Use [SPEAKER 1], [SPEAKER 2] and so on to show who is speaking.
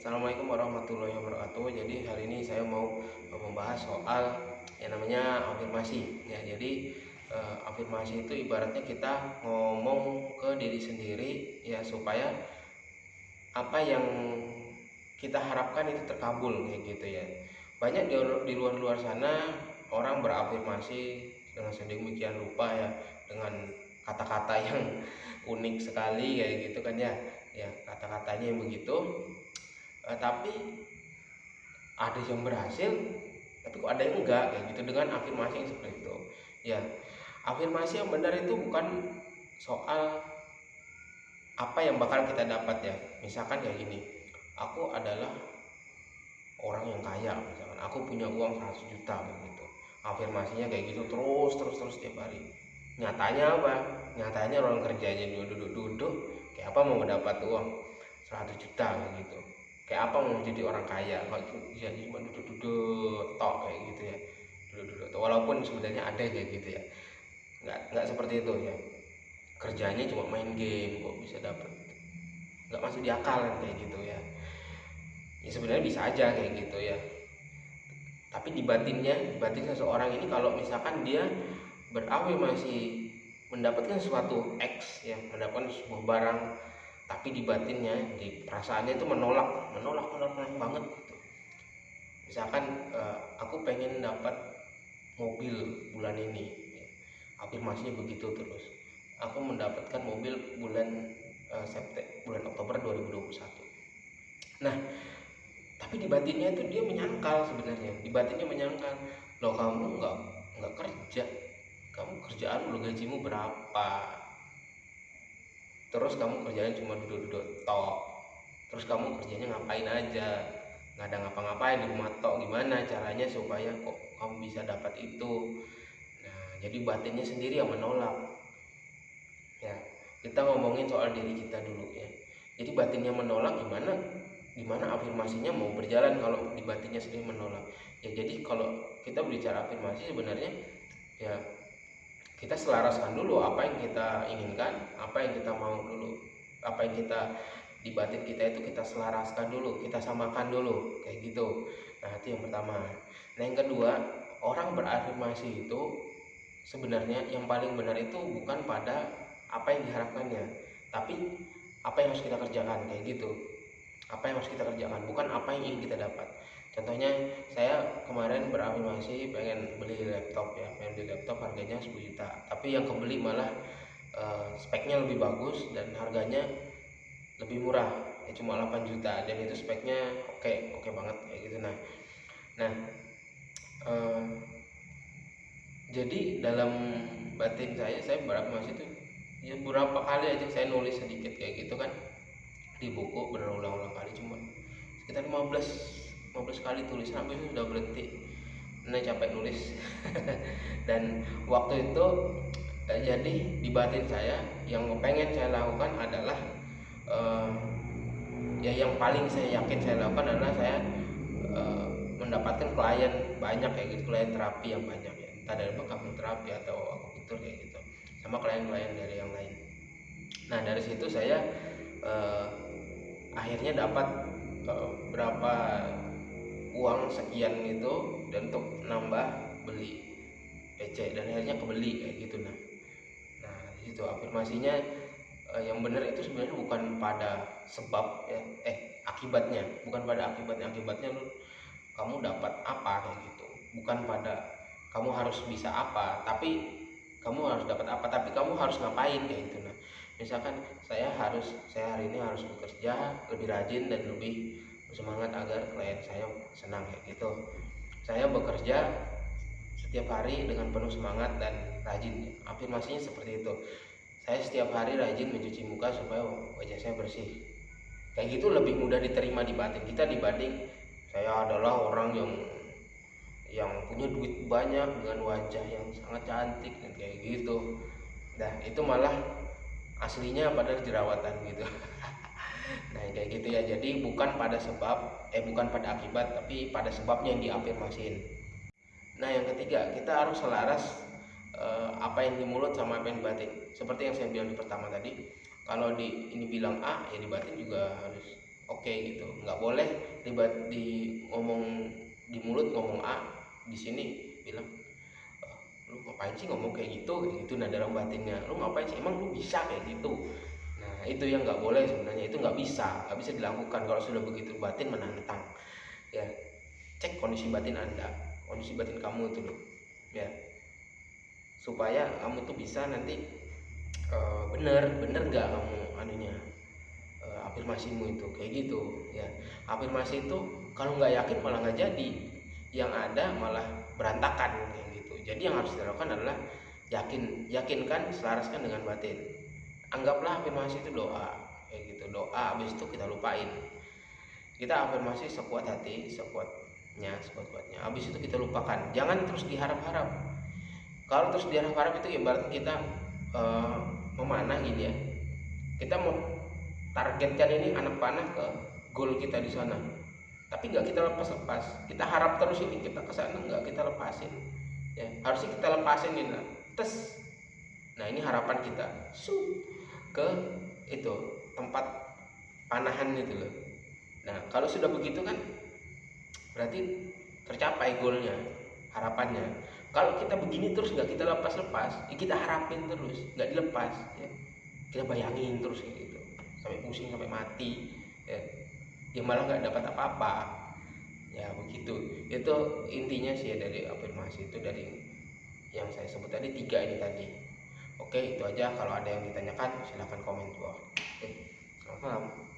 [SPEAKER 1] Assalamualaikum warahmatullahi wabarakatuh. Jadi hari ini saya mau membahas soal yang namanya afirmasi. Ya, jadi eh, afirmasi itu ibaratnya kita ngomong ke diri sendiri ya supaya apa yang kita harapkan itu terkabul kayak gitu ya. Banyak di, di luar-luar sana orang berafirmasi dengan sedemikian rupa ya dengan kata-kata yang unik sekali kayak gitu kan ya ya kata-katanya yang begitu uh, tapi ada yang berhasil tapi kok ada yang enggak? Kayak gitu dengan afirmasi yang seperti itu. Ya afirmasi yang benar itu bukan soal apa yang bakal kita dapat ya. Misalkan kayak gini aku adalah orang yang kaya misalkan. Aku punya uang 100 juta begitu afirmasinya kayak gitu terus terus terus tiap hari. Nyatanya apa? Nyatanya orang kerjanya duduk-duduk kayak apa mau mendapat uang 100 juta gitu kayak apa mau jadi orang kaya? Kalau ya cuma duduk-duduk tok kayak gitu ya. Duduk-duduk walaupun sebenarnya ada kayak gitu ya. Nggak nggak seperti itu ya. Kerjanya cuma main game kok bisa dapat nggak masuk di akal kan kayak gitu ya. Ya sebenarnya bisa aja kayak gitu ya. Tapi di batinnya di batin seseorang ini kalau misalkan dia masih mendapatkan suatu X ya mendapatkan sebuah barang tapi di batinnya di perasaannya itu menolak menolak menolak, menolak banget gitu. Misalkan uh, aku pengen dapat mobil bulan ini ya. afirmasinya begitu terus. Aku mendapatkan mobil bulan uh, September bulan Oktober 2021 nah tapi di batinnya itu dia menyangkal sebenarnya. Di batinnya menyangkal loh kamu nggak nggak kerja. Kamu kerjaan lu gajimu berapa terus kamu kerjanya cuma duduk-duduk tok. Terus kamu kerjanya ngapain aja? Nggak ada ngapa-ngapain di rumah tok gimana caranya supaya kok kamu bisa dapat itu? Nah jadi batinnya sendiri yang menolak. Ya kita ngomongin soal diri kita dulu ya. Jadi batinnya menolak gimana? Gimana afirmasinya mau berjalan kalau di batinnya sendiri menolak? Ya jadi kalau kita berbicara afirmasi sebenarnya ya kita selaraskan dulu apa yang kita inginkan apa yang kita mau dulu apa yang kita di batin kita itu kita selaraskan dulu kita samakan dulu kayak gitu. Nah itu yang pertama. Nah yang kedua orang berafirmasi itu sebenarnya yang paling benar itu bukan pada apa yang diharapkannya tapi apa yang harus kita kerjakan kayak gitu apa yang harus kita kerjakan bukan apa yang ingin kita dapat. Contohnya saya kemarin berafirmasi pengen beli laptop ya pengen beli laptop harganya 10 juta. Tapi yang kebeli malah uh, speknya lebih bagus dan harganya lebih murah. Ya cuma 8 juta dan itu speknya oke okay, oke okay banget kayak gitu. Nah nah uh, jadi dalam batin saya saya berafirmasi itu ya beberapa kali aja saya nulis sedikit kayak gitu kan di buku berulang-ulang kali cuma sekitar 15 15 kali tulis sampai itu sudah berhenti nah capek nulis. Dan waktu itu eh, jadi di batin saya yang pengen saya lakukan adalah uh, ya yang paling saya yakin saya lakukan adalah saya uh, mendapatkan klien banyak kayak gitu klien terapi yang banyak ya. Entah dari bekam terapi atau akupunktur kayak gitu sama klien-klien dari yang lain. Nah dari situ saya uh, akhirnya dapat uh, berapa uang sekian itu dan untuk nambah beli PC dan akhirnya kebeli kayak gitu nah. Nah itu afirmasinya eh, yang benar itu sebenarnya bukan pada sebab ya eh akibatnya bukan pada akibatnya. Akibatnya lu kamu dapat apa kayak gitu. Bukan pada kamu harus bisa apa tapi kamu harus dapat apa tapi kamu harus ngapain kayak gitu nah misalkan saya harus saya hari ini harus bekerja lebih rajin dan lebih semangat agar klien saya senang kayak gitu. Saya bekerja setiap hari dengan penuh semangat dan rajin. Afirmasinya seperti itu. Saya setiap hari rajin mencuci muka supaya wajah saya bersih. Kayak gitu lebih mudah diterima di batin kita dibanding saya adalah orang yang yang punya duit banyak dengan wajah yang sangat cantik dan kayak gitu. Nah itu malah aslinya pada jerawatan gitu. Nah kayak gitu ya. Jadi bukan pada sebab eh bukan pada akibat tapi pada sebabnya yang diafirmasiin nah yang ketiga kita harus selaras eh, apa yang di mulut sama apa yang di batin. Seperti yang saya bilang di pertama tadi kalau di ini bilang A ya di batin juga harus oke okay, gitu. Nggak boleh tiba di ngomong di mulut ngomong A di sini bilang lu ngapain sih ngomong kayak gitu? Kayak gitu nah dalam batinnya. Lu ngapain sih? Emang lu bisa kayak gitu? Nah itu yang nggak boleh sebenarnya. Itu nggak bisa nggak bisa dilakukan. Kalau sudah begitu batin menantang. Ya cek kondisi batin anda kondisi batin kamu itu loh ya. Supaya kamu tuh bisa nanti uh, bener bener nggak kamu anunya uh, afirmasimu itu? Kayak gitu ya. Afirmasi itu kalau nggak yakin malah nggak jadi. Yang ada malah berantakan kayak gitu. Jadi yang harus dilakukan adalah yakin yakinkan selaraskan dengan batin. Anggaplah afirmasi itu doa kayak gitu. Doa habis itu kita lupain. Kita afirmasi sekuat hati sekuatnya sekuat-kuatnya. Habis itu kita lupakan. Jangan terus diharap-harap. Kalau terus diharap-harap itu ibarat kita uh, memanah gini ya. Kita mau targetkan ini anak panah ke goal kita di sana. Tapi nggak kita lepas-lepas. Kita harap terus ini kita ke sana nggak kita lepasin ya harusnya kita lepasin ini. Nah. tes. Nah ini harapan kita. Su ke itu tempat panahan itu loh. Nah kalau sudah begitu kan berarti tercapai goalnya harapannya. Kalau kita begini terus nggak kita lepas lepas ya kita harapin terus nggak dilepas ya. Kita bayangin terus gitu. Sampai pusing sampai mati ya, ya malah nggak dapat apa-apa ya begitu. Itu intinya sih dari afirmasi itu dari yang saya sebut tadi tiga ini tadi. Oke itu aja. Kalau ada yang ditanyakan silahkan komen. Di bawah oke selamat malam